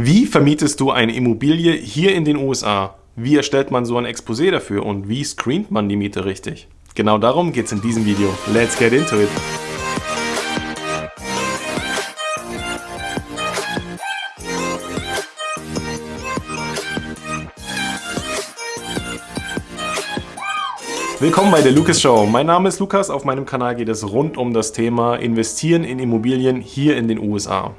Wie vermietest du eine Immobilie hier in den USA? Wie erstellt man so ein Exposé dafür und wie screent man die Miete richtig? Genau darum geht es in diesem Video. Let's get into it! Willkommen bei der Lucas Show. Mein Name ist Lukas. Auf meinem Kanal geht es rund um das Thema Investieren in Immobilien hier in den USA.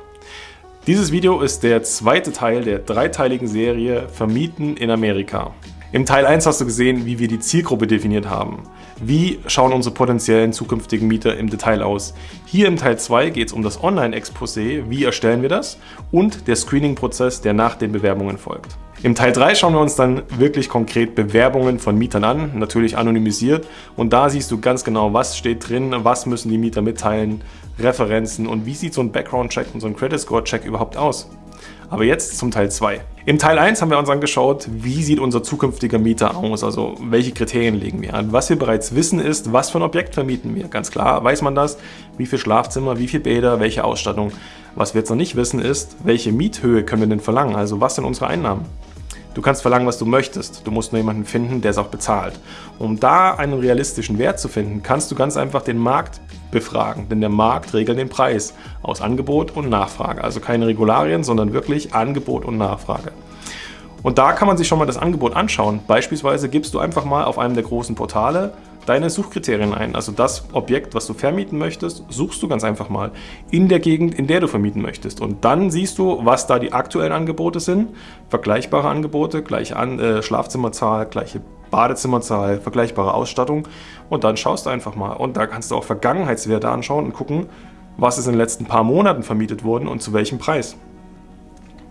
Dieses Video ist der zweite Teil der dreiteiligen Serie Vermieten in Amerika. Im Teil 1 hast du gesehen, wie wir die Zielgruppe definiert haben. Wie schauen unsere potenziellen zukünftigen Mieter im Detail aus? Hier im Teil 2 geht es um das Online-Exposé, wie erstellen wir das und der Screening-Prozess, der nach den Bewerbungen folgt. Im Teil 3 schauen wir uns dann wirklich konkret Bewerbungen von Mietern an, natürlich anonymisiert und da siehst du ganz genau, was steht drin, was müssen die Mieter mitteilen, Referenzen und wie sieht so ein Background-Check und so ein Credit-Score-Check überhaupt aus. Aber jetzt zum Teil 2. Im Teil 1 haben wir uns angeschaut, wie sieht unser zukünftiger Mieter aus, also welche Kriterien legen wir an. Was wir bereits wissen ist, was für ein Objekt vermieten wir. Ganz klar weiß man das, wie viel Schlafzimmer, wie viel Bäder, welche Ausstattung. Was wir jetzt noch nicht wissen ist, welche Miethöhe können wir denn verlangen, also was sind unsere Einnahmen. Du kannst verlangen, was du möchtest. Du musst nur jemanden finden, der es auch bezahlt. Um da einen realistischen Wert zu finden, kannst du ganz einfach den Markt befragen, denn der Markt regelt den Preis aus Angebot und Nachfrage. Also keine Regularien, sondern wirklich Angebot und Nachfrage. Und da kann man sich schon mal das Angebot anschauen. Beispielsweise gibst du einfach mal auf einem der großen Portale deine Suchkriterien ein. Also das Objekt, was du vermieten möchtest, suchst du ganz einfach mal in der Gegend, in der du vermieten möchtest. Und dann siehst du, was da die aktuellen Angebote sind. Vergleichbare Angebote, gleiche An äh, Schlafzimmerzahl, gleiche Badezimmerzahl, vergleichbare Ausstattung. Und dann schaust du einfach mal. Und da kannst du auch Vergangenheitswerte anschauen und gucken, was ist in den letzten paar Monaten vermietet worden und zu welchem Preis.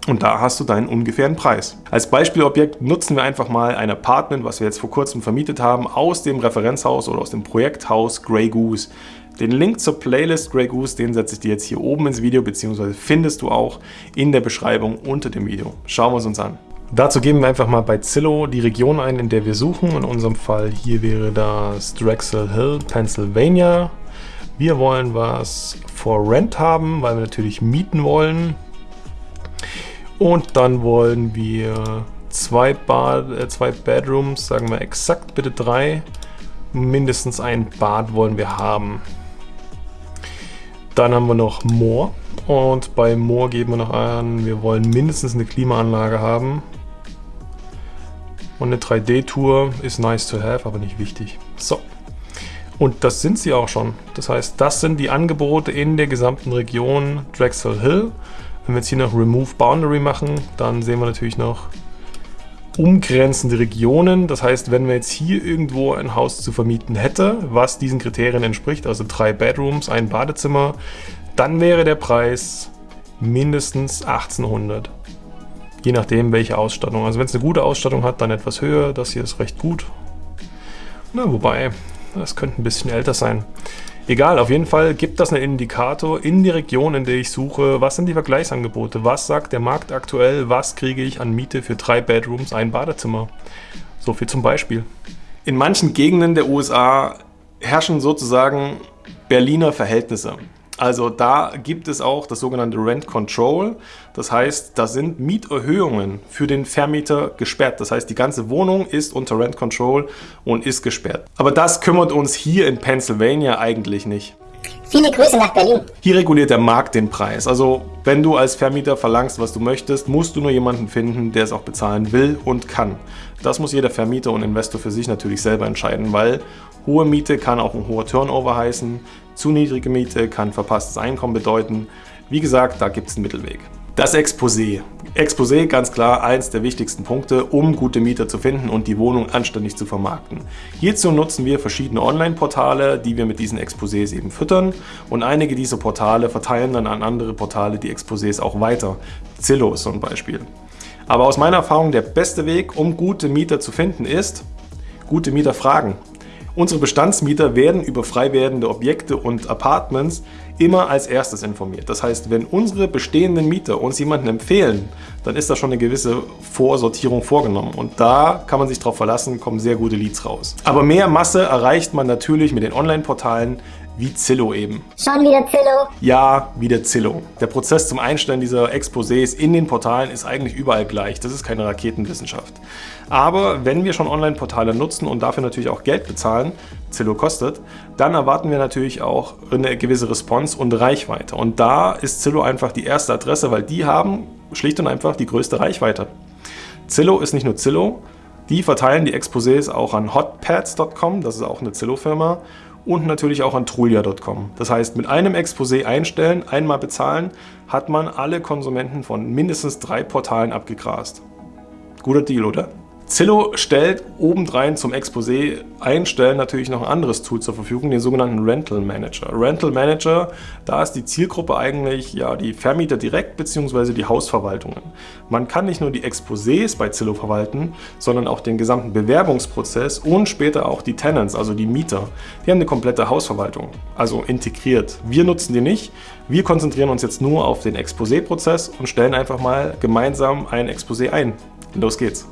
Und da hast du deinen ungefähren Preis. Als Beispielobjekt nutzen wir einfach mal ein Apartment, was wir jetzt vor kurzem vermietet haben, aus dem Referenzhaus oder aus dem Projekthaus Grey Goose. Den Link zur Playlist Grey Goose, den setze ich dir jetzt hier oben ins Video, beziehungsweise findest du auch in der Beschreibung unter dem Video. Schauen wir es uns an. Dazu geben wir einfach mal bei Zillow die Region ein, in der wir suchen. In unserem Fall hier wäre das Drexel Hill, Pennsylvania. Wir wollen was for Rent haben, weil wir natürlich mieten wollen. Und dann wollen wir zwei, Bad, äh, zwei Bedrooms, sagen wir exakt bitte drei. Mindestens ein Bad wollen wir haben. Dann haben wir noch Moor. Und bei Moor geben wir noch an, wir wollen mindestens eine Klimaanlage haben. Und eine 3D-Tour ist nice to have, aber nicht wichtig. So. Und das sind sie auch schon. Das heißt, das sind die Angebote in der gesamten Region Drexel Hill. Wenn wir jetzt hier noch Remove Boundary machen, dann sehen wir natürlich noch umgrenzende Regionen. Das heißt, wenn wir jetzt hier irgendwo ein Haus zu vermieten hätte, was diesen Kriterien entspricht, also drei Bedrooms, ein Badezimmer, dann wäre der Preis mindestens 1800. Je nachdem, welche Ausstattung. Also wenn es eine gute Ausstattung hat, dann etwas höher. Das hier ist recht gut. Na, wobei, das könnte ein bisschen älter sein. Egal, auf jeden Fall gibt das einen Indikator in die Region, in der ich suche. Was sind die Vergleichsangebote? Was sagt der Markt aktuell? Was kriege ich an Miete für drei Bedrooms, ein Badezimmer? So viel zum Beispiel. In manchen Gegenden der USA herrschen sozusagen Berliner Verhältnisse. Also da gibt es auch das sogenannte Rent Control. Das heißt, da sind Mieterhöhungen für den Vermieter gesperrt. Das heißt, die ganze Wohnung ist unter Rent Control und ist gesperrt. Aber das kümmert uns hier in Pennsylvania eigentlich nicht. Viele Grüße nach Berlin. Hier reguliert der Markt den Preis. Also wenn du als Vermieter verlangst, was du möchtest, musst du nur jemanden finden, der es auch bezahlen will und kann. Das muss jeder Vermieter und Investor für sich natürlich selber entscheiden, weil hohe Miete kann auch ein hoher Turnover heißen, zu niedrige Miete kann verpasstes Einkommen bedeuten. Wie gesagt, da gibt es einen Mittelweg. Das Exposé. Exposé, ganz klar, eins der wichtigsten Punkte, um gute Mieter zu finden und die Wohnung anständig zu vermarkten. Hierzu nutzen wir verschiedene Online-Portale, die wir mit diesen Exposés eben füttern und einige dieser Portale verteilen dann an andere Portale die Exposés auch weiter. Zillow ist so ein Beispiel. Aber aus meiner Erfahrung der beste Weg, um gute Mieter zu finden, ist, gute Mieter fragen. Unsere Bestandsmieter werden über frei werdende Objekte und Apartments immer als erstes informiert. Das heißt, wenn unsere bestehenden Mieter uns jemanden empfehlen, dann ist da schon eine gewisse Vorsortierung vorgenommen. Und da kann man sich darauf verlassen, kommen sehr gute Leads raus. Aber mehr Masse erreicht man natürlich mit den Online-Portalen wie Zillow eben. Schon wieder Zillow? Ja, wieder Zillow. Der Prozess zum Einstellen dieser Exposés in den Portalen ist eigentlich überall gleich. Das ist keine Raketenwissenschaft. Aber wenn wir schon Online-Portale nutzen und dafür natürlich auch Geld bezahlen, Zillow kostet, dann erwarten wir natürlich auch eine gewisse Response und Reichweite. Und da ist Zillow einfach die erste Adresse, weil die haben schlicht und einfach die größte Reichweite. Zillow ist nicht nur Zillow, die verteilen die Exposés auch an hotpads.com, das ist auch eine Zillow-Firma, und natürlich auch an trulia.com. Das heißt, mit einem Exposé einstellen, einmal bezahlen, hat man alle Konsumenten von mindestens drei Portalen abgegrast. Guter Deal, oder? Zillow stellt obendrein zum Exposé einstellen natürlich noch ein anderes Tool zur Verfügung, den sogenannten Rental Manager. Rental Manager, da ist die Zielgruppe eigentlich ja die Vermieter direkt bzw. die Hausverwaltungen. Man kann nicht nur die Exposés bei Zillow verwalten, sondern auch den gesamten Bewerbungsprozess und später auch die Tenants, also die Mieter. Die haben eine komplette Hausverwaltung, also integriert. Wir nutzen die nicht, wir konzentrieren uns jetzt nur auf den Exposé-Prozess und stellen einfach mal gemeinsam ein Exposé ein. Los geht's!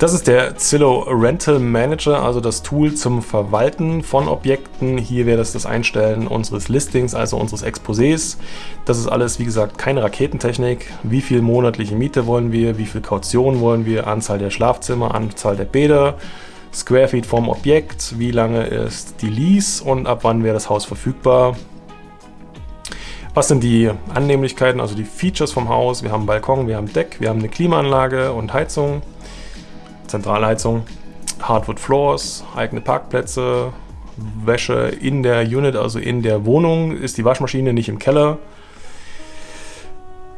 Das ist der Zillow Rental Manager, also das Tool zum Verwalten von Objekten. Hier wäre das das Einstellen unseres Listings, also unseres Exposés. Das ist alles, wie gesagt, keine Raketentechnik. Wie viel monatliche Miete wollen wir, wie viel Kaution wollen wir, Anzahl der Schlafzimmer, Anzahl der Bäder, Square Feet vom Objekt, wie lange ist die Lease und ab wann wäre das Haus verfügbar. Was sind die Annehmlichkeiten, also die Features vom Haus? Wir haben Balkon, wir haben Deck, wir haben eine Klimaanlage und Heizung. Zentralheizung, Hardwood Floors, eigene Parkplätze, Wäsche in der Unit, also in der Wohnung, ist die Waschmaschine nicht im Keller.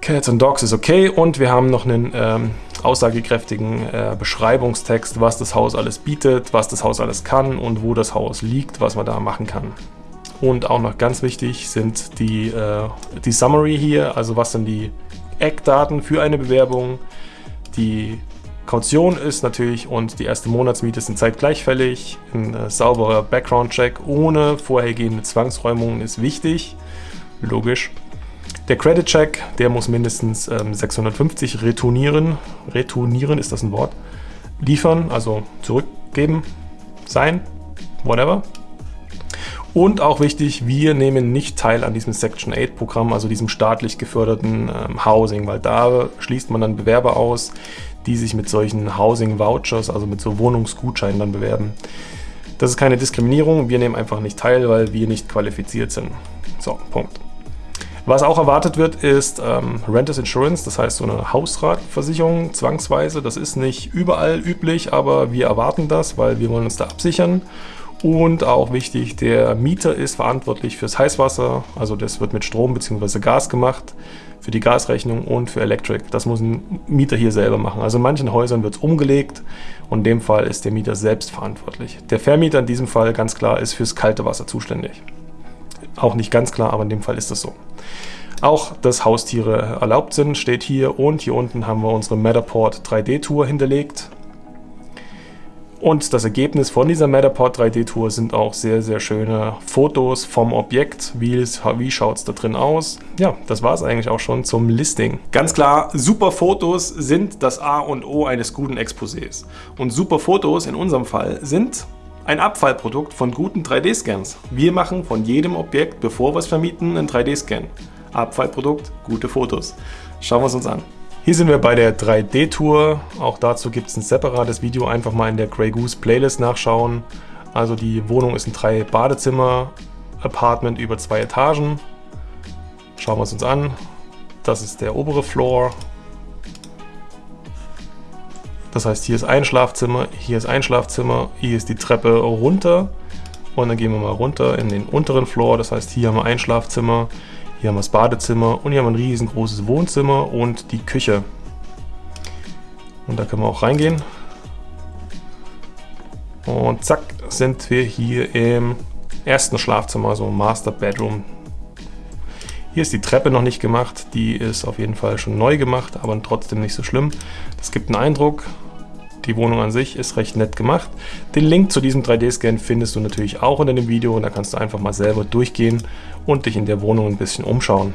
Cats and Dogs ist okay und wir haben noch einen ähm, aussagekräftigen äh, Beschreibungstext, was das Haus alles bietet, was das Haus alles kann und wo das Haus liegt, was man da machen kann. Und auch noch ganz wichtig sind die, äh, die Summary hier, also was sind die Eckdaten für eine Bewerbung, die Kaution ist natürlich und die erste Monatsmiete sind zeitgleich fällig. Ein äh, sauberer Background-Check ohne vorhergehende Zwangsräumungen ist wichtig. Logisch. Der Credit-Check, der muss mindestens ähm, 650 retournieren. Retournieren, ist das ein Wort? Liefern, also zurückgeben, sein, whatever. Und auch wichtig, wir nehmen nicht teil an diesem Section 8 Programm, also diesem staatlich geförderten ähm, Housing, weil da schließt man dann Bewerber aus, die sich mit solchen Housing Vouchers, also mit so Wohnungsgutscheinen dann bewerben. Das ist keine Diskriminierung, wir nehmen einfach nicht teil, weil wir nicht qualifiziert sind. So, Punkt. Was auch erwartet wird, ist ähm, Renters Insurance, das heißt so eine Hausratversicherung zwangsweise. Das ist nicht überall üblich, aber wir erwarten das, weil wir wollen uns da absichern. Und auch wichtig, der Mieter ist verantwortlich fürs Heißwasser, also das wird mit Strom bzw. Gas gemacht, für die Gasrechnung und für Electric. Das muss ein Mieter hier selber machen. Also in manchen Häusern wird es umgelegt und in dem Fall ist der Mieter selbst verantwortlich. Der Vermieter in diesem Fall ganz klar ist fürs kalte Wasser zuständig. Auch nicht ganz klar, aber in dem Fall ist das so. Auch, dass Haustiere erlaubt sind, steht hier und hier unten haben wir unsere Matterport 3D-Tour hinterlegt. Und das Ergebnis von dieser Matterport 3D-Tour sind auch sehr, sehr schöne Fotos vom Objekt. Wie, wie schaut es da drin aus? Ja, das war es eigentlich auch schon zum Listing. Ganz klar, super Fotos sind das A und O eines guten Exposés. Und super Fotos in unserem Fall sind ein Abfallprodukt von guten 3D-Scans. Wir machen von jedem Objekt, bevor wir es vermieten, einen 3D-Scan. Abfallprodukt, gute Fotos. Schauen wir es uns an. Hier sind wir bei der 3D-Tour. Auch dazu gibt es ein separates Video. Einfach mal in der Grey Goose Playlist nachschauen. Also die Wohnung ist ein drei Badezimmer Apartment über zwei Etagen. Schauen wir es uns an. Das ist der obere Floor. Das heißt, hier ist ein Schlafzimmer, hier ist ein Schlafzimmer, hier ist die Treppe runter. Und dann gehen wir mal runter in den unteren Floor. Das heißt, hier haben wir ein Schlafzimmer, hier haben wir das Badezimmer und hier haben wir ein riesengroßes Wohnzimmer und die Küche. Und da können wir auch reingehen. Und zack, sind wir hier im ersten Schlafzimmer, also Master Bedroom. Hier ist die Treppe noch nicht gemacht, die ist auf jeden Fall schon neu gemacht, aber trotzdem nicht so schlimm. Das gibt einen Eindruck, die Wohnung an sich ist recht nett gemacht. Den Link zu diesem 3D-Scan findest du natürlich auch unter dem Video und da kannst du einfach mal selber durchgehen und dich in der Wohnung ein bisschen umschauen.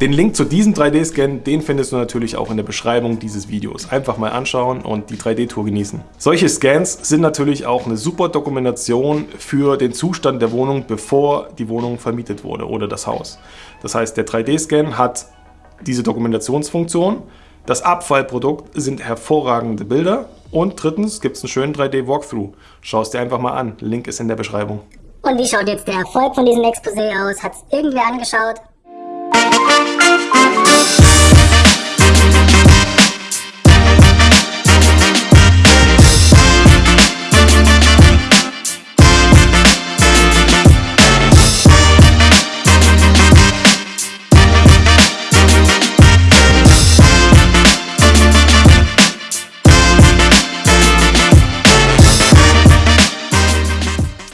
Den Link zu diesem 3D-Scan, den findest du natürlich auch in der Beschreibung dieses Videos. Einfach mal anschauen und die 3D-Tour genießen. Solche Scans sind natürlich auch eine super Dokumentation für den Zustand der Wohnung, bevor die Wohnung vermietet wurde oder das Haus. Das heißt, der 3D-Scan hat diese Dokumentationsfunktion. Das Abfallprodukt sind hervorragende Bilder. Und drittens gibt es einen schönen 3D-Walkthrough. Schau es dir einfach mal an. Link ist in der Beschreibung. Und wie schaut jetzt der Erfolg von diesem Exposé aus? Hat es irgendwer angeschaut?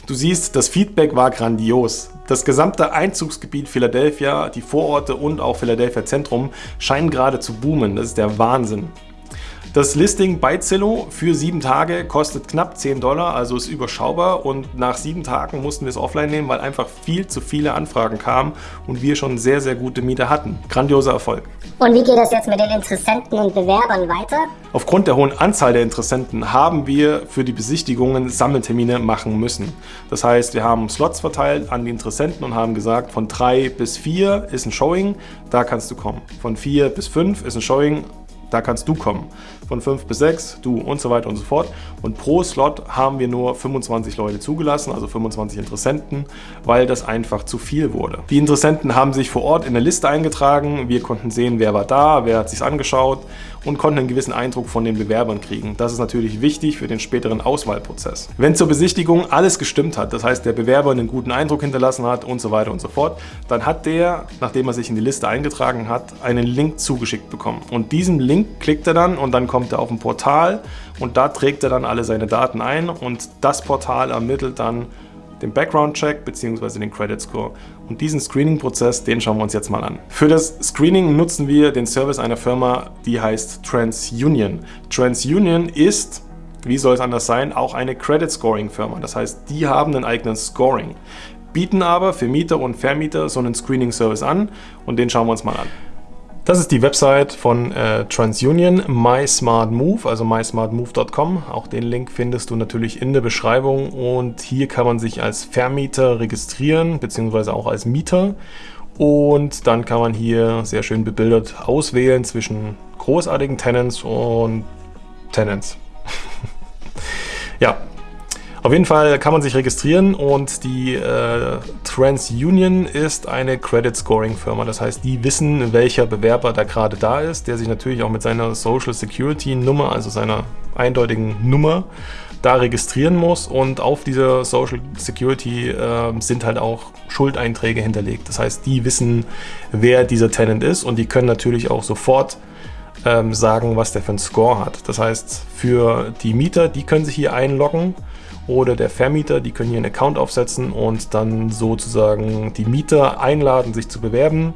Du siehst, das Feedback war grandios. Das gesamte Einzugsgebiet Philadelphia, die Vororte und auch Philadelphia Zentrum scheinen gerade zu boomen. Das ist der Wahnsinn. Das Listing bei Zillow für sieben Tage kostet knapp 10 Dollar, also ist überschaubar und nach sieben Tagen mussten wir es offline nehmen, weil einfach viel zu viele Anfragen kamen und wir schon sehr, sehr gute Mieter hatten. Grandioser Erfolg. Und wie geht das jetzt mit den Interessenten und Bewerbern weiter? Aufgrund der hohen Anzahl der Interessenten haben wir für die Besichtigungen Sammeltermine machen müssen. Das heißt, wir haben Slots verteilt an die Interessenten und haben gesagt, von drei bis vier ist ein Showing, da kannst du kommen. Von vier bis fünf ist ein Showing, da kannst du kommen. Von 5 bis 6, du und so weiter und so fort. Und pro Slot haben wir nur 25 Leute zugelassen, also 25 Interessenten, weil das einfach zu viel wurde. Die Interessenten haben sich vor Ort in der Liste eingetragen. Wir konnten sehen, wer war da, wer hat sich angeschaut und konnten einen gewissen Eindruck von den Bewerbern kriegen. Das ist natürlich wichtig für den späteren Auswahlprozess. Wenn zur Besichtigung alles gestimmt hat, das heißt der Bewerber einen guten Eindruck hinterlassen hat und so weiter und so fort, dann hat der, nachdem er sich in die Liste eingetragen hat, einen Link zugeschickt bekommen. Und diesen Link klickt er dann und dann kommt er auf ein Portal und da trägt er dann alle seine Daten ein und das Portal ermittelt dann den Background-Check bzw. den Credit Score. Und diesen Screening-Prozess, den schauen wir uns jetzt mal an. Für das Screening nutzen wir den Service einer Firma, die heißt TransUnion. TransUnion ist, wie soll es anders sein, auch eine Credit Scoring Firma. Das heißt, die haben einen eigenen Scoring, bieten aber für Mieter und Vermieter so einen Screening-Service an und den schauen wir uns mal an. Das ist die Website von äh, TransUnion, MySmartMove, also mysmartmove.com. Auch den Link findest du natürlich in der Beschreibung und hier kann man sich als Vermieter registrieren, beziehungsweise auch als Mieter. Und dann kann man hier sehr schön bebildert auswählen zwischen großartigen Tenants und Tenants. ja, auf jeden Fall kann man sich registrieren und die äh, TransUnion ist eine Credit Scoring Firma. Das heißt, die wissen, welcher Bewerber da gerade da ist, der sich natürlich auch mit seiner Social Security Nummer, also seiner eindeutigen Nummer, da registrieren muss und auf dieser Social Security äh, sind halt auch Schuldeinträge hinterlegt. Das heißt, die wissen, wer dieser Tenant ist und die können natürlich auch sofort ähm, sagen, was der für einen Score hat. Das heißt, für die Mieter, die können sich hier einloggen oder der Vermieter, die können hier einen Account aufsetzen und dann sozusagen die Mieter einladen, sich zu bewerben.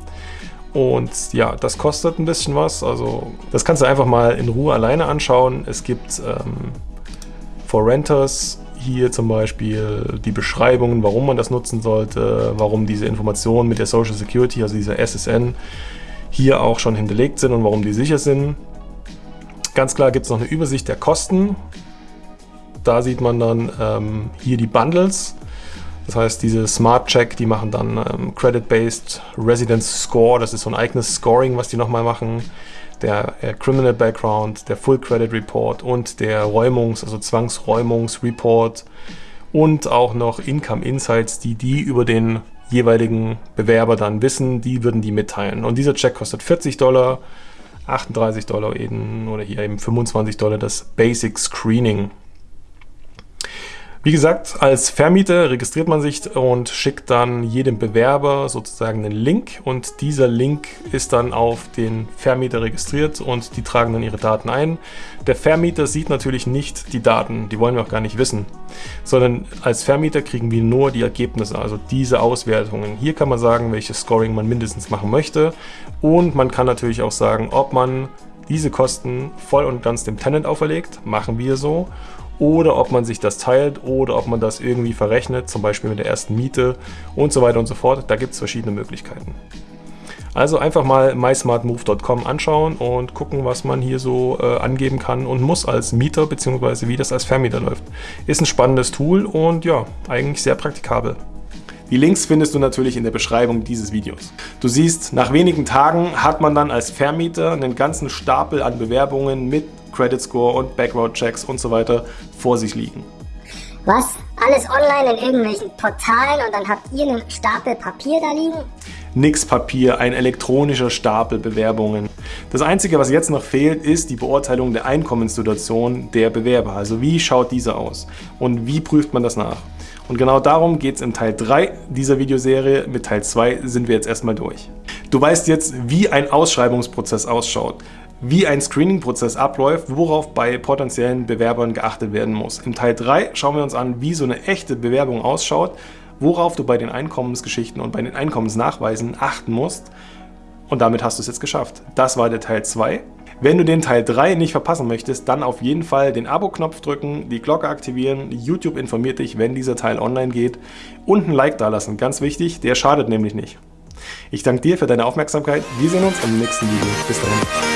Und ja, das kostet ein bisschen was. Also das kannst du einfach mal in Ruhe alleine anschauen. Es gibt ähm, for Renters hier zum Beispiel die Beschreibungen, warum man das nutzen sollte, warum diese Informationen mit der Social Security, also dieser SSN, hier auch schon hinterlegt sind und warum die sicher sind. Ganz klar gibt es noch eine Übersicht der Kosten. Da sieht man dann ähm, hier die Bundles. Das heißt, diese Smart Check, die machen dann ähm, Credit-Based Residence Score. Das ist so ein eigenes Scoring, was die nochmal machen. Der äh, Criminal Background, der Full Credit Report und der Räumungs-, also Zwangsräumungs-Report und auch noch Income Insights, die die über den jeweiligen Bewerber dann wissen, die würden die mitteilen. Und dieser Check kostet 40 Dollar, 38 Dollar eben oder hier eben 25 Dollar das Basic Screening. Wie gesagt, als Vermieter registriert man sich und schickt dann jedem Bewerber sozusagen einen Link und dieser Link ist dann auf den Vermieter registriert und die tragen dann ihre Daten ein. Der Vermieter sieht natürlich nicht die Daten, die wollen wir auch gar nicht wissen, sondern als Vermieter kriegen wir nur die Ergebnisse, also diese Auswertungen. Hier kann man sagen, welches Scoring man mindestens machen möchte und man kann natürlich auch sagen, ob man diese Kosten voll und ganz dem Tenant auferlegt, machen wir so oder ob man sich das teilt oder ob man das irgendwie verrechnet, zum Beispiel mit der ersten Miete und so weiter und so fort. Da gibt es verschiedene Möglichkeiten. Also einfach mal mysmartmove.com anschauen und gucken, was man hier so äh, angeben kann und muss als Mieter, beziehungsweise wie das als Vermieter läuft. Ist ein spannendes Tool und ja, eigentlich sehr praktikabel. Die Links findest du natürlich in der Beschreibung dieses Videos. Du siehst, nach wenigen Tagen hat man dann als Vermieter einen ganzen Stapel an Bewerbungen mit Credit Score und Background Checks und so weiter vor sich liegen. Was? Alles online in irgendwelchen Portalen und dann habt ihr einen Stapel Papier da liegen? Nix Papier, ein elektronischer Stapel Bewerbungen. Das Einzige, was jetzt noch fehlt, ist die Beurteilung der Einkommenssituation der Bewerber. Also wie schaut diese aus und wie prüft man das nach? Und genau darum geht es im Teil 3 dieser Videoserie. Mit Teil 2 sind wir jetzt erstmal durch. Du weißt jetzt, wie ein Ausschreibungsprozess ausschaut wie ein Screening-Prozess abläuft, worauf bei potenziellen Bewerbern geachtet werden muss. Im Teil 3 schauen wir uns an, wie so eine echte Bewerbung ausschaut, worauf du bei den Einkommensgeschichten und bei den Einkommensnachweisen achten musst. Und damit hast du es jetzt geschafft. Das war der Teil 2. Wenn du den Teil 3 nicht verpassen möchtest, dann auf jeden Fall den Abo-Knopf drücken, die Glocke aktivieren, YouTube informiert dich, wenn dieser Teil online geht und ein Like dalassen, ganz wichtig, der schadet nämlich nicht. Ich danke dir für deine Aufmerksamkeit, wir sehen uns im nächsten Video. Bis dahin.